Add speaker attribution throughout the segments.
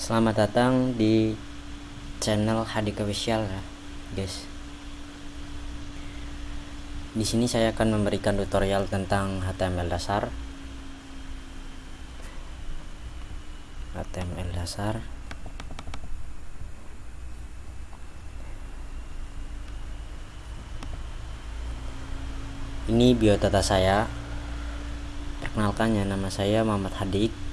Speaker 1: Selamat datang di channel Hadik Official guys. Di sini saya akan memberikan tutorial tentang HTML dasar. HTML dasar. Ini biodata saya. Perkenalkan ya, nama saya Muhammad Hadik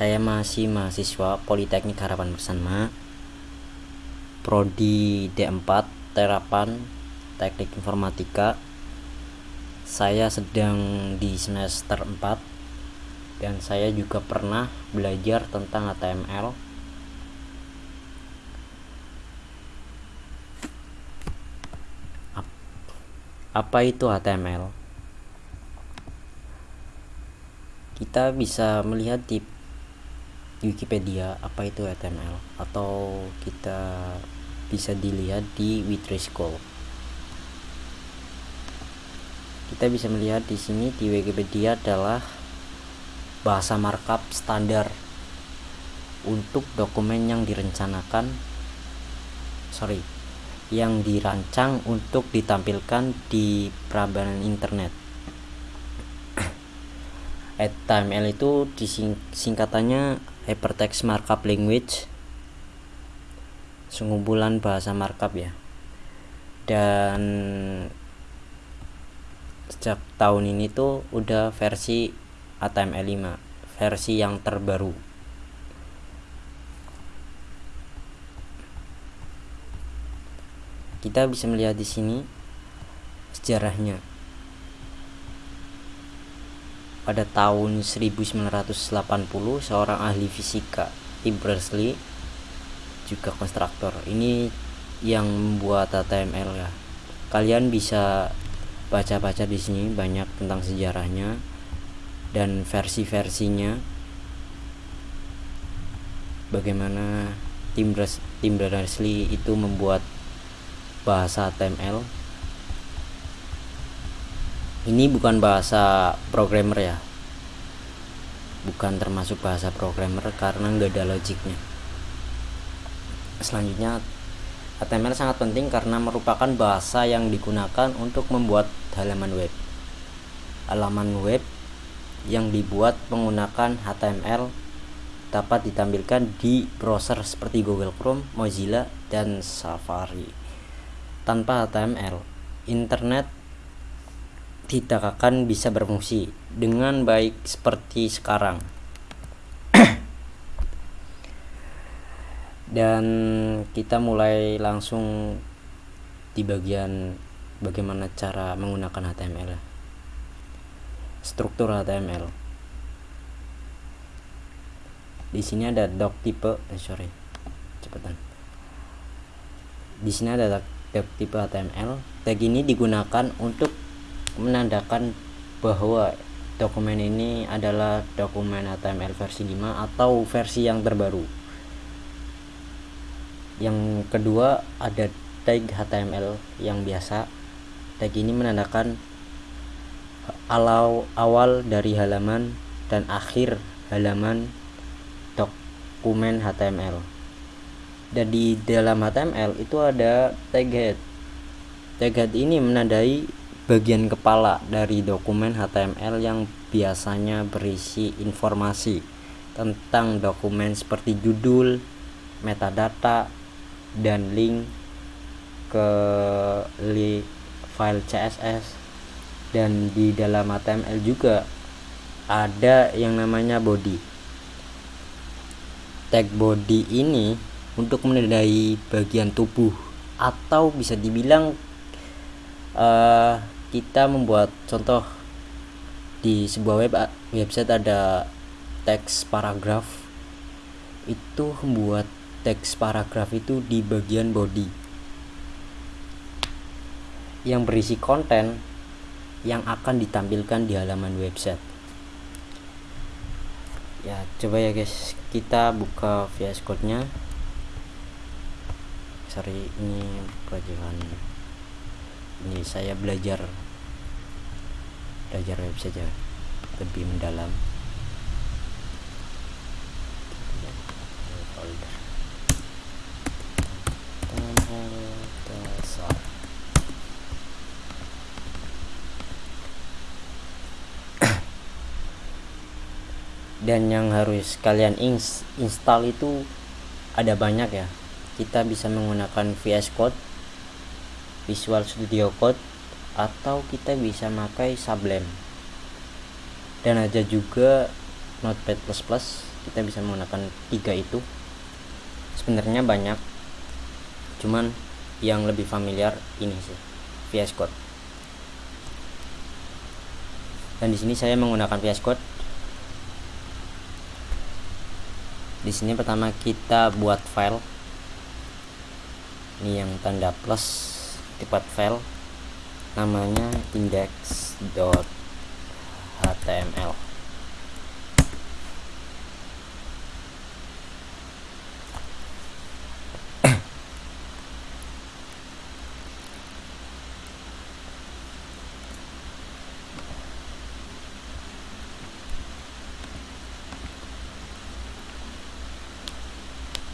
Speaker 1: saya masih mahasiswa Politeknik Harapan Bersama. Prodi D4 Terapan Teknik Informatika. Saya sedang di semester 4 Dan saya juga pernah belajar tentang HTML Apa itu HTML? Kita bisa melihat di Wikipedia apa itu HTML atau kita bisa dilihat di Witreschool. Kita bisa melihat di sini di Wikipedia adalah bahasa markup standar untuk dokumen yang direncanakan sorry yang dirancang untuk ditampilkan di perambanan internet HTML itu disingkatannya hypertext markup language. Sengumpulan bahasa markup ya. Dan sejak tahun ini tuh udah versi HTML5 versi yang terbaru. Kita bisa melihat di sini sejarahnya pada tahun 1980 seorang ahli fisika Tim Berners-Lee juga konstruktor ini yang membuat HTML ya kalian bisa baca-baca di sini banyak tentang sejarahnya dan versi-versinya bagaimana tim Berners-Lee itu membuat bahasa HTML ini bukan bahasa programmer ya. Bukan termasuk bahasa programmer karena nggak ada logiknya. Selanjutnya HTML sangat penting karena merupakan bahasa yang digunakan untuk membuat halaman web. Halaman web yang dibuat menggunakan HTML dapat ditampilkan di browser seperti Google Chrome, Mozilla, dan Safari. Tanpa HTML internet tidak akan bisa berfungsi dengan baik seperti sekarang. Dan kita mulai langsung di bagian bagaimana cara menggunakan HTML. Struktur HTML. Di sini ada doc tipe, eh, sorry, cepetan. Di sini ada doc tipe HTML. Tag ini digunakan untuk menandakan bahwa dokumen ini adalah dokumen HTML versi 5 atau versi yang terbaru. Yang kedua ada tag HTML yang biasa. Tag ini menandakan alau awal dari halaman dan akhir halaman dokumen HTML dan di dalam HTML itu ada tag head. Tag head ini menandai bagian kepala dari dokumen HTML yang biasanya berisi informasi tentang dokumen seperti judul, metadata, dan link ke file CSS dan di dalam HTML juga ada yang namanya body. Tag body ini untuk menandai bagian tubuh atau bisa dibilang uh, kita membuat contoh di sebuah web website ada teks paragraf. Itu membuat teks paragraf itu di bagian body. Yang berisi konten yang akan ditampilkan di halaman website. Ya coba ya guys kita buka VS Code nya sorry ini pelajaran ini saya belajar belajar web saja lebih mendalam. Dan yang harus kalian install itu ada banyak ya. Kita bisa menggunakan VS Code. Visual Studio Code atau kita bisa pakai Sublime. Dan ada juga Notepad++ kita bisa menggunakan tiga itu. Sebenarnya banyak cuman yang lebih familiar ini sih VS Code. Dan di sini saya menggunakan VS Code. Di sini pertama kita buat file. Ini yang tanda plus tipe file namanya index.html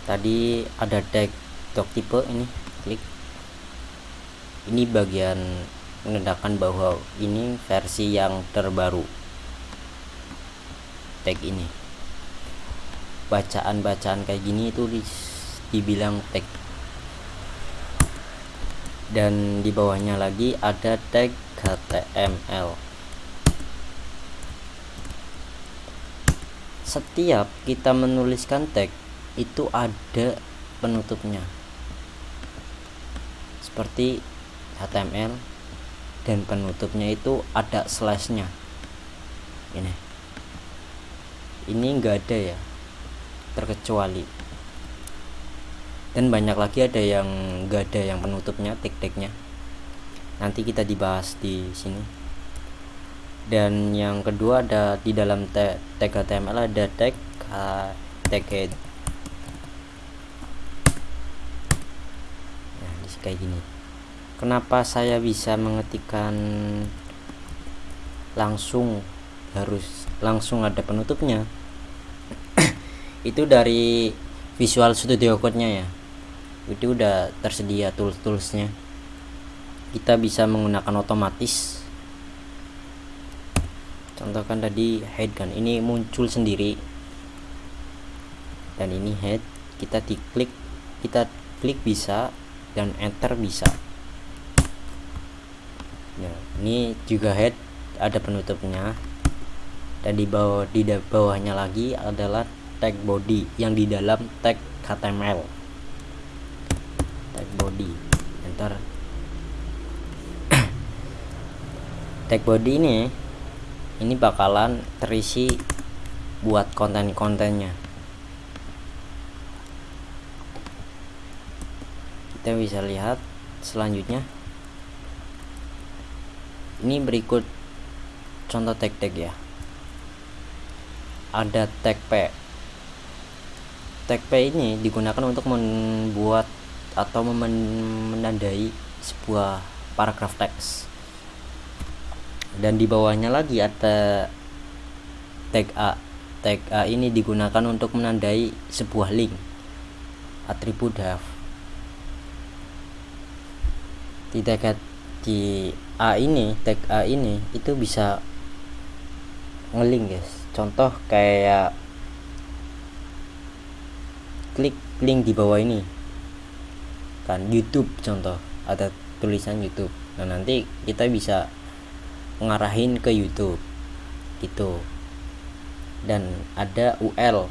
Speaker 1: tadi ada tag doc tipe ini klik ini bagian menandakan bahwa ini versi yang terbaru. Tag ini. Bacaan-bacaan kayak gini itu dibilang tag. Dan di bawahnya lagi ada tag HTML setiap kita menuliskan tag itu ada penutupnya. Seperti HTML dan penutupnya itu ada slashnya. Ini. Ini enggak ada ya terkecuali. Dan banyak lagi ada yang enggak ada yang penutupnya tik-tiknya. Nanti kita dibahas di sini. Dan yang kedua ada di dalam tag HTML ada tag tag head kayak gini kenapa saya bisa mengetikkan langsung harus langsung ada penutupnya? Itu dari Visual Studio Code-nya ya. Itu udah tersedia tools-toolsnya. Kita bisa menggunakan otomatis. Contohkan tadi head kan ini muncul sendiri. Dan ini head kita diklik kita klik bisa dan enter bisa ya ini juga head ada penutupnya. Dan di bawah di bawahnya lagi adalah tag body yang di dalam tag HTML tag body. Enter tag body ini ini bakalan terisi buat konten-kontennya. Kita bisa lihat selanjutnya ini berikut contoh tag-tag ya. Ada tag P. Tag P ini digunakan untuk membuat atau menandai sebuah paragraf teks. Dan di bawahnya lagi ada tag A. Tag A ini digunakan untuk menandai sebuah link atribut have di di A ini tag A ini itu bisa ngelink guys. Contoh kayak klik link di bawah ini. Kan YouTube contoh ada tulisan YouTube. Nah nanti kita bisa ngarahin ke YouTube gitu. Dan ada UL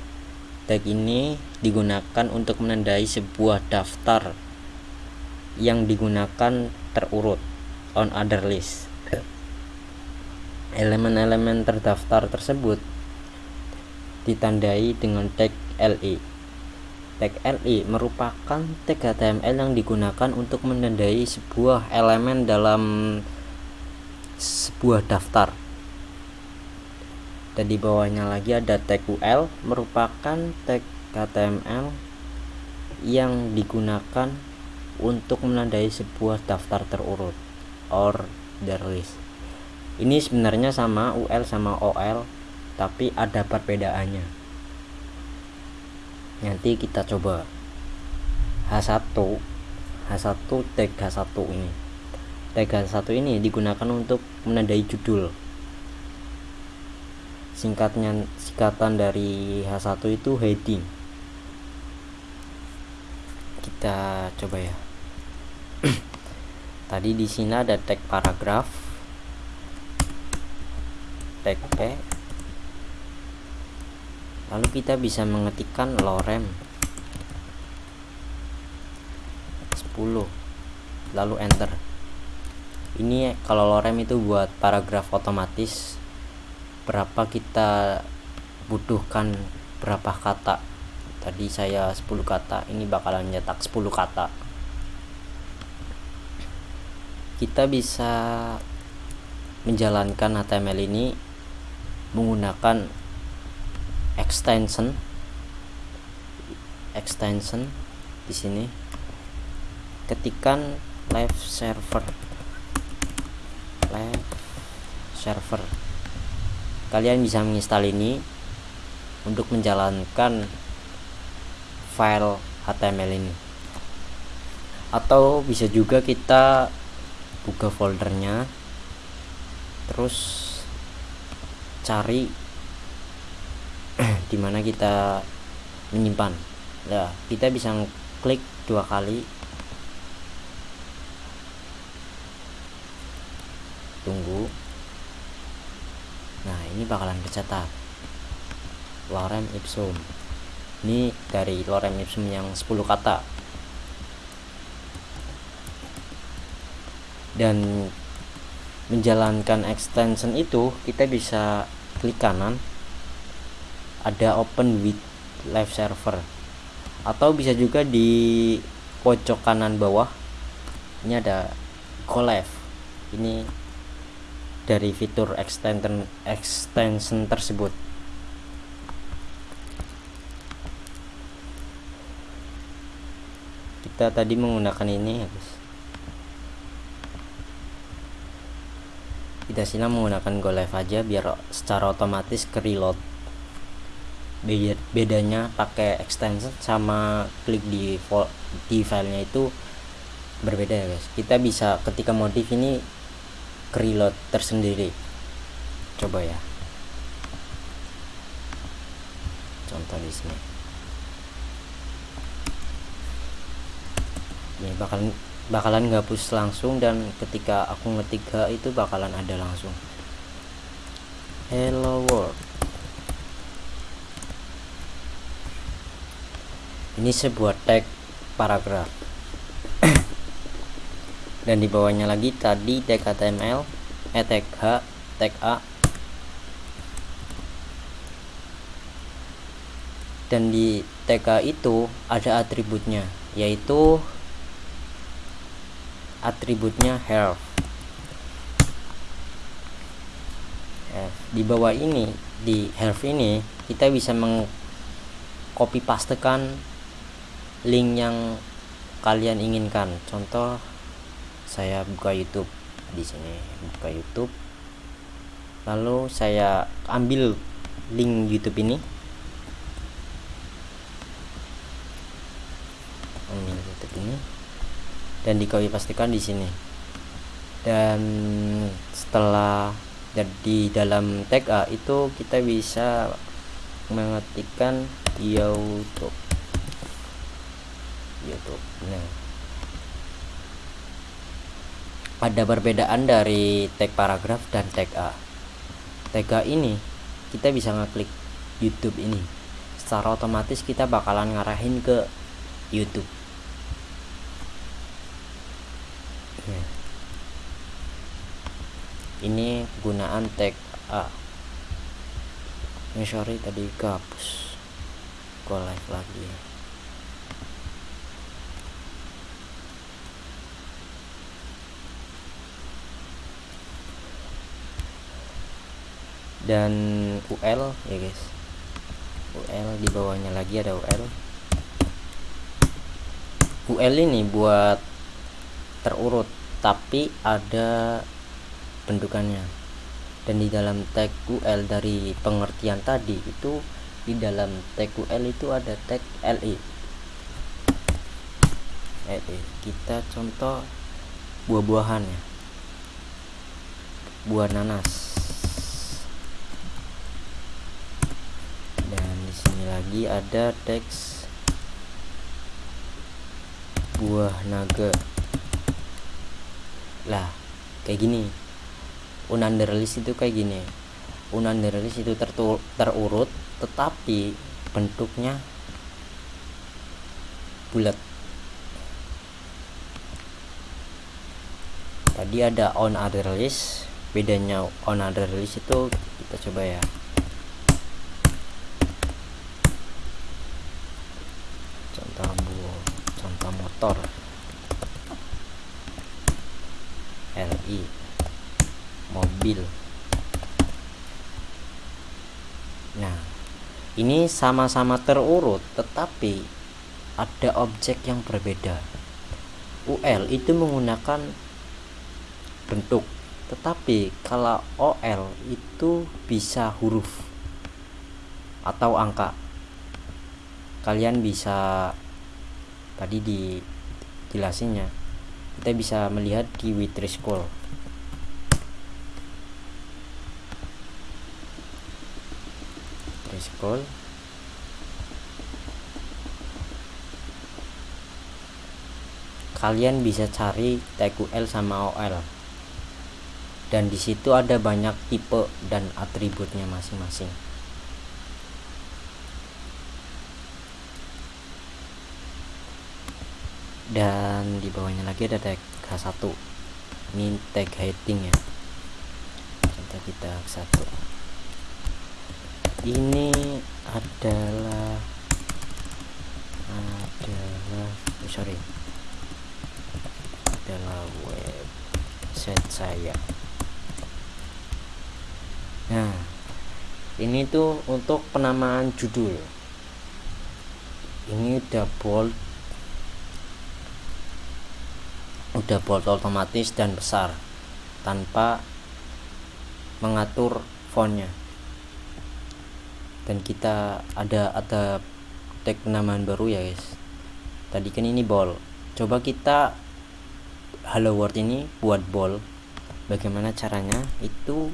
Speaker 1: tag ini digunakan untuk menandai sebuah daftar yang digunakan terurut on other list. Elemen-elemen terdaftar tersebut ditandai dengan tag LE. Tag LE merupakan tag HTML yang digunakan untuk menandai sebuah elemen dalam sebuah daftar. Dan di bawahnya lagi ada tag UL merupakan tag HTML yang digunakan untuk menandai sebuah daftar terurut order list ini sebenarnya sama UL sama OL tapi ada perbedaannya. Nanti kita coba. H1 H1 tag H1 ini. Tag H1 ini digunakan untuk menandai judul. Singkatnya singkatan dari H1 itu heading. Kita coba ya tadi di sini ada tag paragraf. Tag P. Lalu kita bisa mengetikkan lorem 10 lalu enter. Ini kalau lorem itu buat paragraf otomatis. Berapa kita butuhkan berapa kata? Tadi saya 10 kata ini bakalan nyetak 10 kata kita bisa menjalankan HTML ini menggunakan extension extension di sini. Ketikan live server live server. Kalian bisa menginstal ini untuk menjalankan file HTML ini. Atau bisa juga kita buka foldernya terus cari di mana kita menyimpan. Ya kita bisa klik dua kali. Tunggu. Nah ini bakalan kecetak lorem ipsum. Ini dari lorem ipsum yang 10 kata dan menjalankan extension itu kita bisa klik kanan. Ada open with live server. Atau bisa juga di pojok kanan bawah. Ini ada go live ini dari fitur extension extension tersebut. Kita tadi menggunakan ini ya guys kita sini menggunakan go live aja biar secara otomatis ke reload bedanya pakai extension sama klik di di filenya itu berbeda ya guys. Kita bisa ketika modif ini reload tersendiri. Coba ya. Contoh di sini. Ini bakalan bakalan ngapus langsung dan ketika aku ngetik itu bakalan ada langsung. Hello world. Ini sebuah tag paragraf. Dan di bawahnya lagi tadi tag HTML eh tag H tag A. Dan di tag itu ada atributnya yaitu atributnya health. Di bawah ini di health ini kita bisa mengcopy pastekan link yang kalian inginkan. Contoh saya buka YouTube. Di sini buka YouTube. Lalu saya ambil link YouTube ini. Ambil YouTube ini dan di copy pastikan di sini. Dan setelah di dalam tag A itu kita bisa mengetikkan YouTube. YouTube. Nah. Ada perbedaan dari tag paragraf dan tag A. Tag A ini kita bisa ngeklik YouTube ini. Secara otomatis kita bakalan ngarahin ke YouTube nah. Ini gunaan tag A. Ini sorry tadi kehapus. Go live lagi. Dan UL ya guys. UL di bawahnya lagi ada UL UL ini buat terurut tapi ada bentukannya. Dan di dalam tag UL dari pengertian tadi itu di dalam tag UL itu ada tag LE LE kita contoh buah-buahan ya. Buah nanas. Lagi ada teks buah naga. Lah kayak gini ununderlist itu kayak gini. Ununderlist itu tertul, terurut tetapi bentuknya bulat. Tadi ada on other list bedanya on other list itu kita coba ya. Contoh bu contoh motor mobil. Nah ini sama-sama terurut tetapi ada objek yang berbeda. UL itu menggunakan bentuk tetapi kalau OL itu bisa huruf atau angka. Kalian bisa tadi di jelasinnya kita bisa melihat di Witri School Kalian bisa cari TQL sama OL dan di situ ada banyak tipe dan atributnya masing-masing. Dan di bawahnya lagi ada tag H1 ini tag heading ya. Contoh kita satu ini adalah adalah oh sorry. Adalah website saya. Nah ini tuh untuk penamaan judul. Ini udah bold. Udah bold otomatis dan besar tanpa mengatur fontnya dan kita ada ada tag penamaan baru ya guys. Tadi kan ini bold coba kita hello world ini buat bold bagaimana caranya? Itu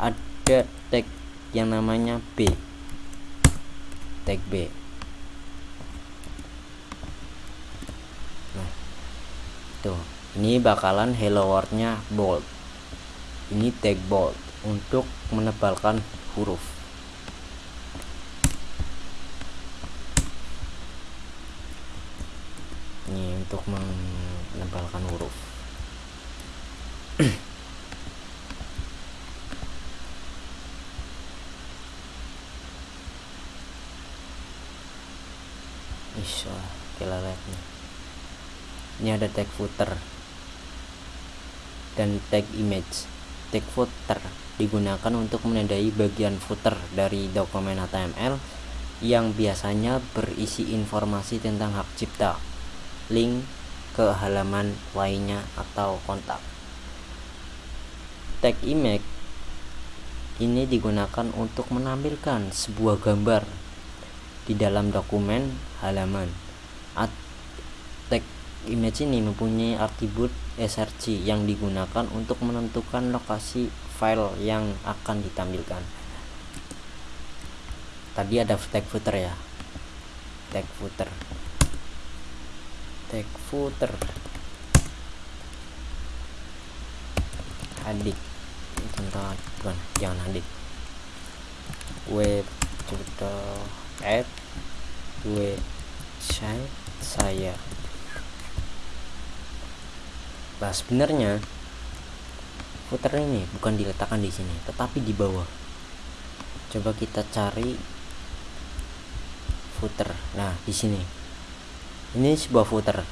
Speaker 1: ada tag yang namanya B. Tag B. Nah tuh. Ini bakalan hello world-nya bold ini tag bold untuk menebalkan huruf ini untuk menebalkan huruf Isya, kita lihat nih. Ini ada tag footer dan tag image. Tag footer digunakan untuk menandai bagian footer dari dokumen HTML yang biasanya berisi informasi tentang hak cipta, link ke halaman lainnya atau kontak. Tag image ini digunakan untuk menampilkan sebuah gambar di dalam dokumen halaman. Tag image ini mempunyai atribut src yang digunakan untuk menentukan lokasi file yang akan ditampilkan tadi ada tag footer ya tag footer tag footer adik contoh bukan jangan adik web tutor add website saya Nah, sebenarnya footer ini bukan diletakkan di sini, tetapi di bawah. Coba kita cari footer. Nah, di sini. Ini sebuah footer.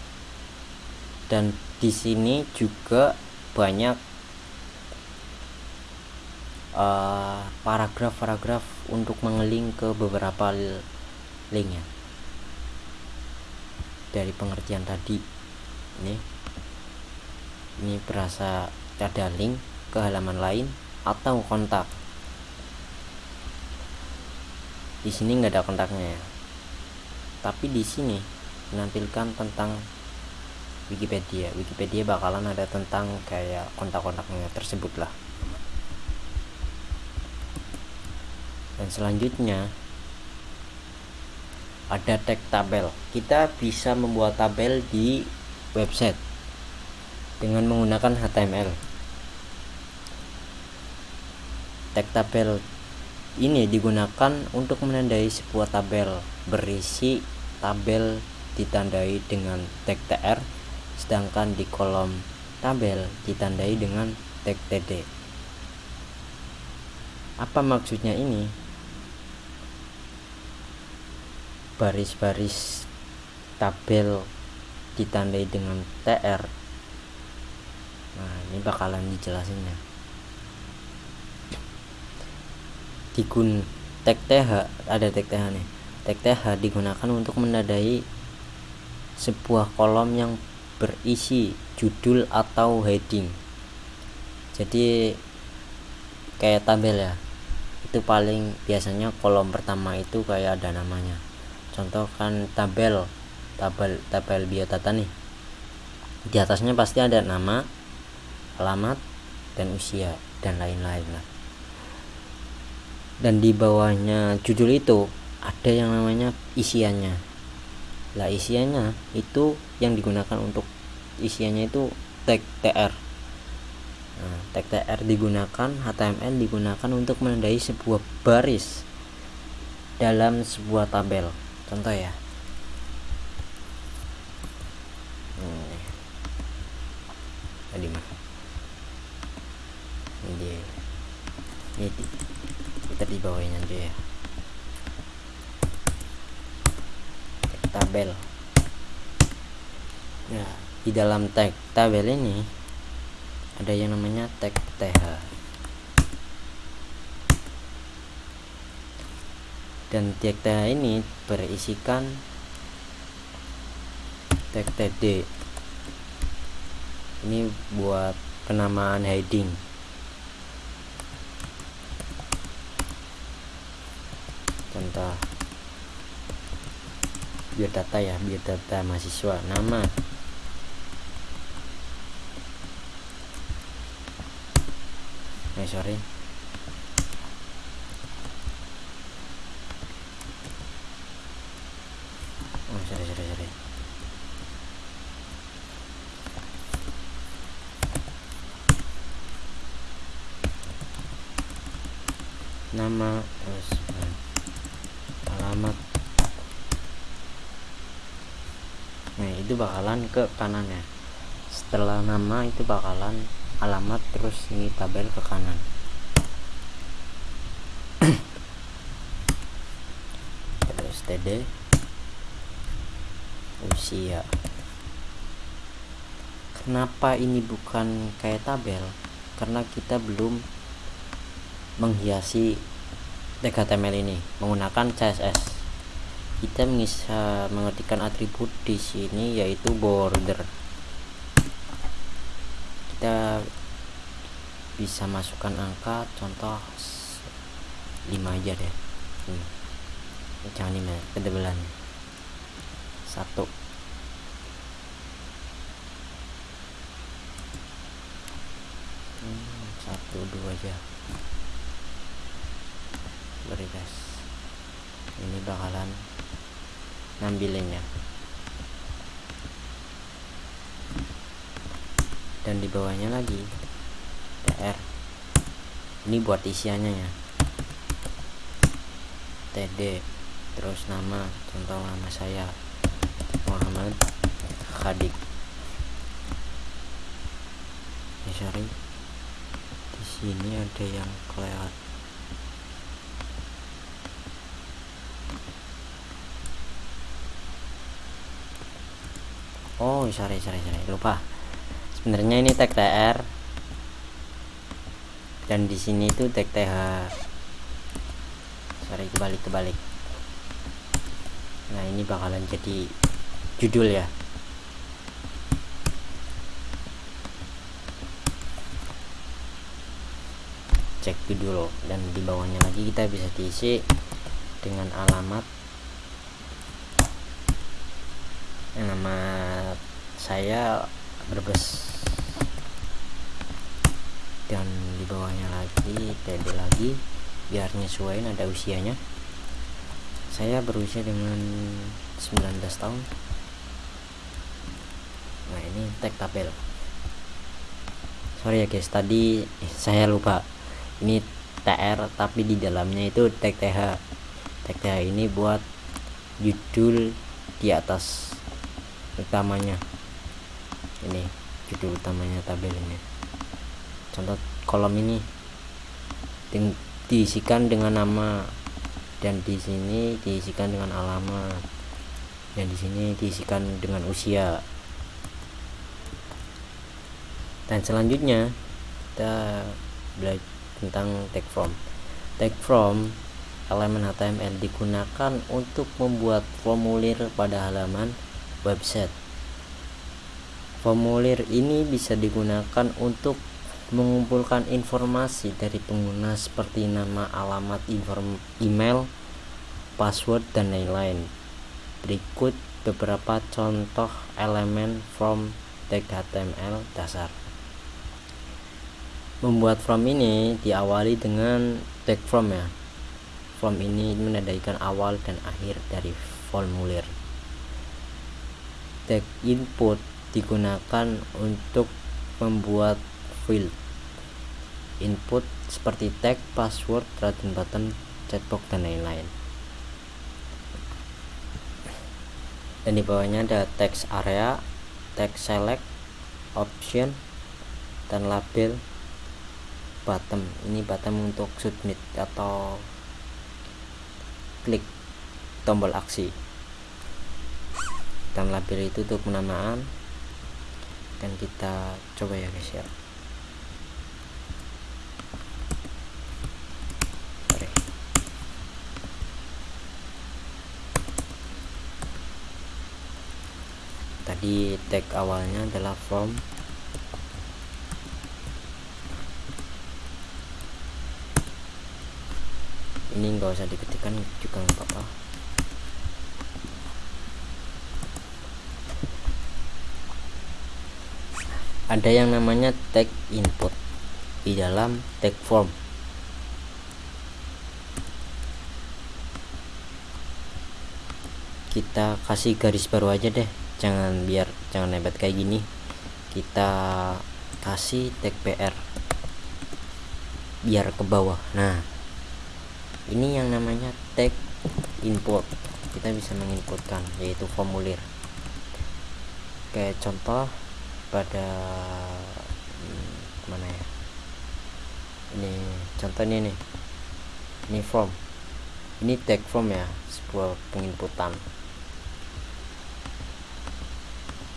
Speaker 1: Dan di sini juga banyak paragraf-paragraf uh, untuk mengeling ke beberapa link ya. Dari pengertian tadi. Ini ini berasa ada link ke halaman lain atau kontak di sini nggak ada kontaknya ya tapi di sini menampilkan tentang Wikipedia. Wikipedia bakalan ada tentang kayak kontak-kontaknya tersebut lah. Dan selanjutnya ada tag tabel. Kita bisa membuat tabel di website dengan menggunakan HTML tag tabel ini digunakan untuk menandai sebuah tabel berisi tabel ditandai dengan tag tr sedangkan di kolom tabel ditandai dengan tag td apa maksudnya ini? Baris-baris tabel ditandai dengan TR nah ini bakalan dijelasinnya digun tag TH ada tag TH nih. Tag TH digunakan untuk menandai sebuah kolom yang berisi judul atau heading. Jadi kayak tabel ya. Itu paling biasanya kolom pertama itu kayak ada namanya. Contohkan tabel tabel tabel biodata nih. Di atasnya pasti ada nama alamat dan usia dan lain-lain lah. Dan di bawahnya judul itu ada yang namanya isiannya lah isiannya itu yang digunakan untuk isiannya itu tag tr nah, tag tr digunakan html digunakan untuk menandai sebuah baris dalam sebuah tabel. Contoh ya. Hmm. tadi mah. Ini ini kita di bawahnya aja ya tabel. Ya di dalam tag tabel ini ada yang namanya tag th dan tag th ini berisikan tag td ini buat penamaan heading. Contoh biodata ya biodata mahasiswa. Nama. Eh sorry. Nama terus alamat bakalan ke kanan ya. Setelah nama itu bakalan alamat terus ini tabel ke kanan. Terus td usia. Kenapa ini bukan kayak tabel? Karena kita belum menghiasi HTML ini menggunakan CSS kita bisa mengetikkan atribut di sini yaitu border. Kita bisa masukkan angka contoh 5 aja deh. Ini. Jangan ini ketebalan satu. Hmm, satu dua aja. Sorry guys ini bakalan ngambilinnya dan di bawahnya lagi tr ini buat isiannya ya. Td terus nama contoh nama saya Muhammad Khadik. Ya sorry di sini ada yang kelewat oh sorry sorry sorry. Lupa. Sebenarnya ini tag tr dan di sini itu tag th sorry kebalik kebalik. Nah ini bakalan jadi judul ya. Cek judul dan di bawahnya lagi kita bisa diisi dengan alamat. Nama saya berbes dan di bawahnya lagi TD lagi biar nyesuaiin ada usianya. Saya berusia dengan 19 tahun. Nah ini tag tabel sorry ya guys tadi eh, saya lupa. Ini TR tapi di dalamnya itu tag TH tag TH ini buat judul di atas utamanya ini judul utamanya tabel ini. Contoh kolom ini. Diisikan dengan nama dan di sini diisikan dengan alamat. Dan di sini diisikan dengan usia. Dan selanjutnya kita belajar tentang tag from. Tag from elemen HTML digunakan untuk membuat formulir pada halaman website formulir ini bisa digunakan untuk mengumpulkan informasi dari pengguna seperti nama, alamat, email, password, dan lain-lain. Berikut beberapa contoh elemen from tag HTML dasar. Membuat from ini diawali dengan tag from ya. From ini menandakan awal dan akhir dari formulir. Tag input digunakan untuk membuat field. Input seperti tag, password, dan button, chatbox dan lain-lain. Dan di bawahnya ada text area, text select, option, dan label button. Ini button untuk submit atau klik tombol aksi. Dan label itu untuk penamaan dan kita coba ya guys ya. Tadi tag awalnya adalah from ini enggak usah diketikkan juga nggak apa-apa ada yang namanya tag input di dalam tag form. Kita kasih garis baru aja deh. Jangan biar jangan lebat kayak gini. Kita kasih tag PR biar ke bawah. Nah ini yang namanya tag input. Kita bisa menginputkan yaitu formulir. Kayak contoh pada hmm, mana ya? Ini contohnya nih. Ini form. Ini tag form ya sebuah penginputan.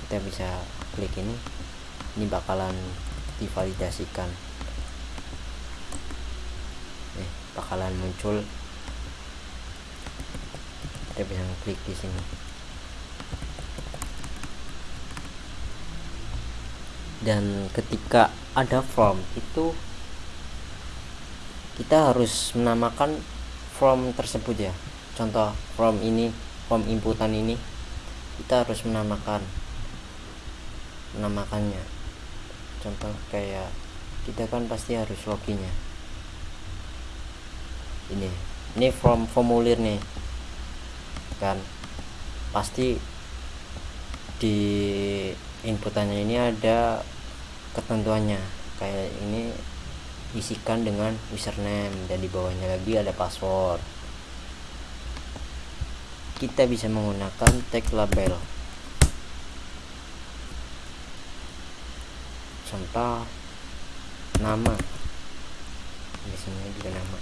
Speaker 1: Kita bisa klik ini. Ini bakalan divalidasikan. Bakalan muncul. Kita bisa klik di sini dan ketika ada form itu kita harus menamakan form tersebut ya. Contoh form ini form inputan ini kita harus menamakan menamakannya. Contoh kayak kita kan pasti harus login ya. Ini ini form formulir nih. Kan pasti di inputannya ini ada ketentuannya. Kayak ini isikan dengan username dan di bawahnya lagi ada password. Kita bisa menggunakan tag label. Contoh nama. Di sini juga nama.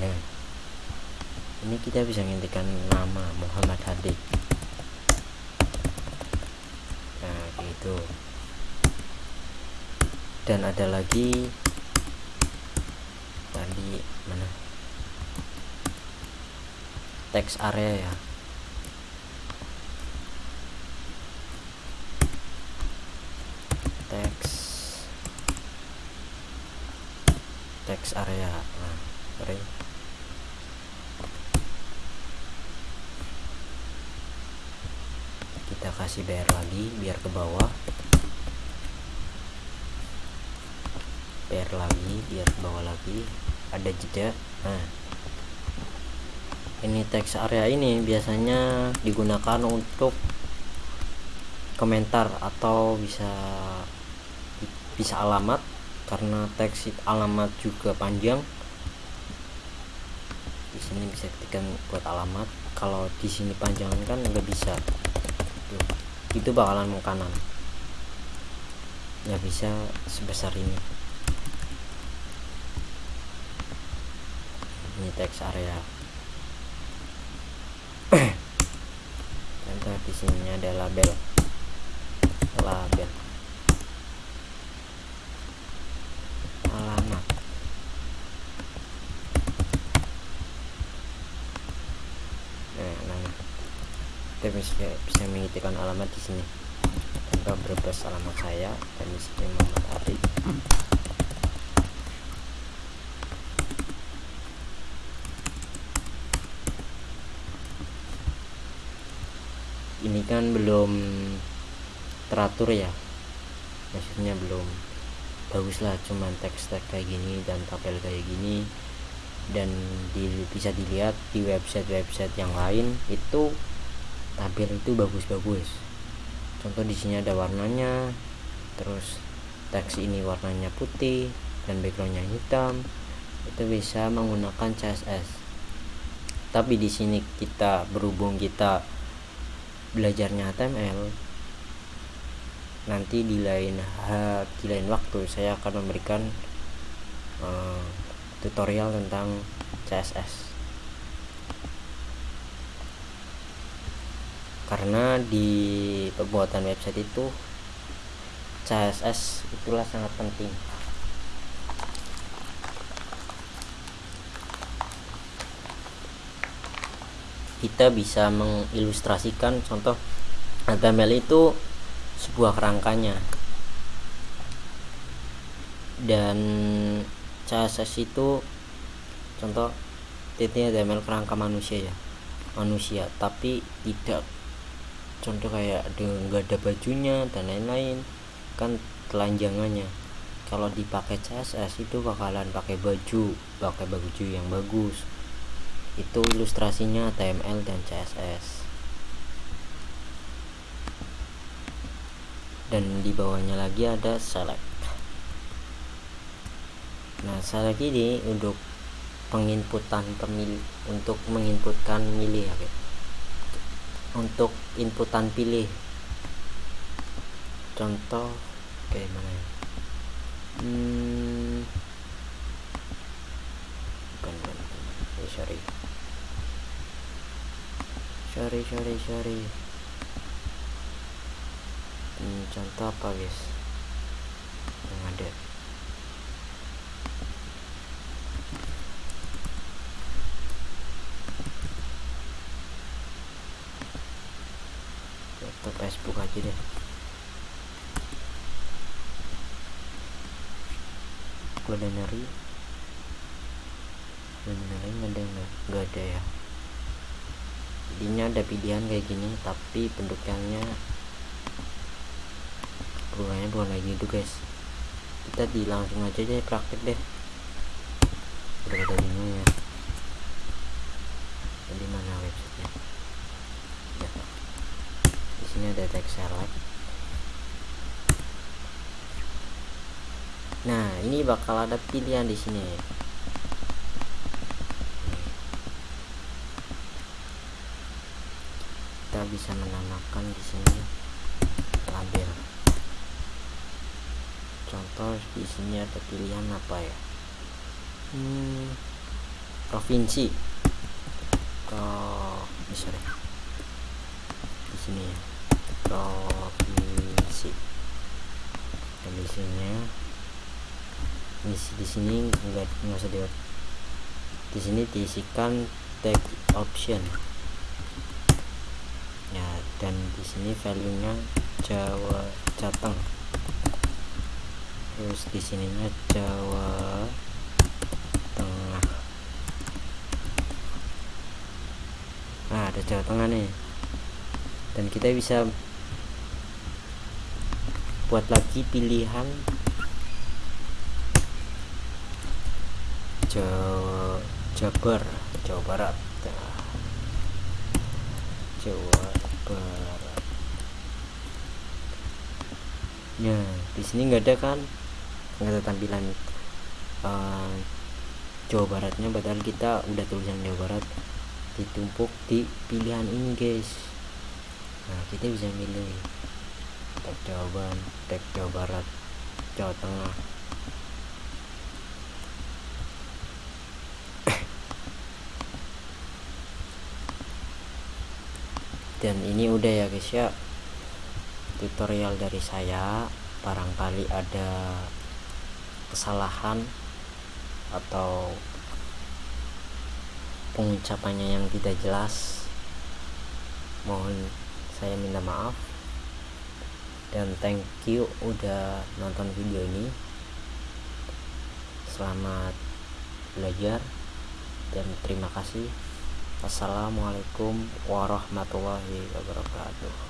Speaker 1: Nah ini kita bisa ngintikan nama Muhammad Hadi nah gitu. Dan ada lagi tadi mana? Teks area ya. Teks. Teks area. Nah kasih bayar lagi biar ke bawah. Bayar lagi biar ke bawah lagi. Ada jeda. Nah ini teks area ini biasanya digunakan untuk komentar atau bisa bisa alamat karena teks alamat juga panjang. Di sini bisa ketikkan buat alamat. Kalau di sini panjangan kan nggak bisa itu bakalan mau kanan. Nggak bisa sebesar ini. Ini teks area. Contoh di sini ada label. Label alamat nah, nah. Kita bisa mengitikan alamat di sini. Contoh berbes alamat saya dan di sini Muhammad ini kan belum teratur ya. Maksudnya belum bagus lah cuman teks-teks kayak gini dan tabel kayak gini. Dan di, bisa dilihat di website-website yang lain itu tabel itu bagus-bagus. Contoh di sini ada warnanya terus teks ini warnanya putih dan backgroundnya hitam itu bisa menggunakan CSS tapi di sini kita berhubung kita belajarnya HTML nanti di lain di lain waktu saya akan memberikan uh, tutorial tentang CSS karena di pembuatan website itu CSS itulah sangat penting. Kita bisa mengilustrasikan contoh HTML itu sebuah kerangkanya. Dan CSS itu contoh titiknya HTML kerangka manusia ya manusia. Tapi tidak contoh kayak nggak ada bajunya dan lain-lain kan telanjangannya. Kalau dipakai CSS itu bakalan pakai baju pakai baju yang bagus. Itu ilustrasinya HTML dan CSS dan di bawahnya lagi ada select. Nah select ini untuk penginputan pemilih untuk menginputkan milih ya untuk inputan pilih. Contoh kayak mana ya? Hmm, bukan, bukan, bukan. Oh, sorry. Sorry sorry sorry. Hmm, contoh apa guys? Yang ada contoh Facebook aja deh culinary culinary nggak ada nggak ada ya jadinya ada pilihan kayak gini tapi bentuknya perubahannya bukan lagi itu guys. Kita di langsung aja deh praktek deh. Udah ada bingung ya. Jadi mana websitenya? Ya. di sini ada text select nah ini bakal ada pilihan di sini kita bisa menamakan di sini label. Contoh di sini ada pilihan apa ya? Hmm, provinsi. Ke bisa deh di sini ya. Provinsi. Dan di sini di, di sini enggak nggak usah di sini diisikan tag option. ya dan di sini value nya Jawa Jateng. Terus di sininya Jawa Tengah. Nah ada Jawa Tengah nih. Dan kita bisa buat lagi pilihan Jawa Jabar Jawa Barat. Nah, Jawa Barat nah di sini nggak ada kan nggak ada tampilan uh, Jawa Baratnya padahal kita udah tulisan Jawa Barat ditumpuk di pilihan ini guys. Nah kita bisa milih tag jawaban tag Jawa Barat Jawa Tengah. Dan ini udah ya guys ya tutorial dari saya barangkali ada kesalahan atau pengucapannya yang tidak jelas mohon saya minta maaf. Dan thank you udah nonton video ini. Selamat belajar dan terima kasih. Assalamualaikum warahmatullahi wabarakatuh